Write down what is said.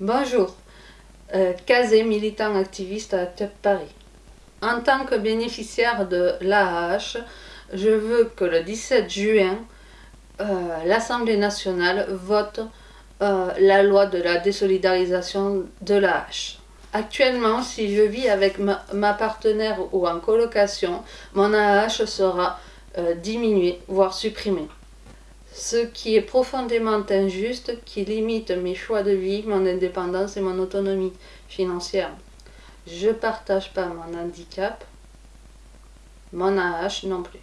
Bonjour, euh, Kazé, militant activiste à TEP Paris. En tant que bénéficiaire de l'AAH, je veux que le 17 juin, euh, l'Assemblée nationale vote euh, la loi de la désolidarisation de l'AAH. Actuellement, si je vis avec ma, partenaire ou en colocation, mon AAH sera euh, diminué, voire supprimé ce qui est profondément injuste, qui limite mes choix de vie, mon indépendance et mon autonomie financière. Je ne partage pas mon handicap, mon AH non plus.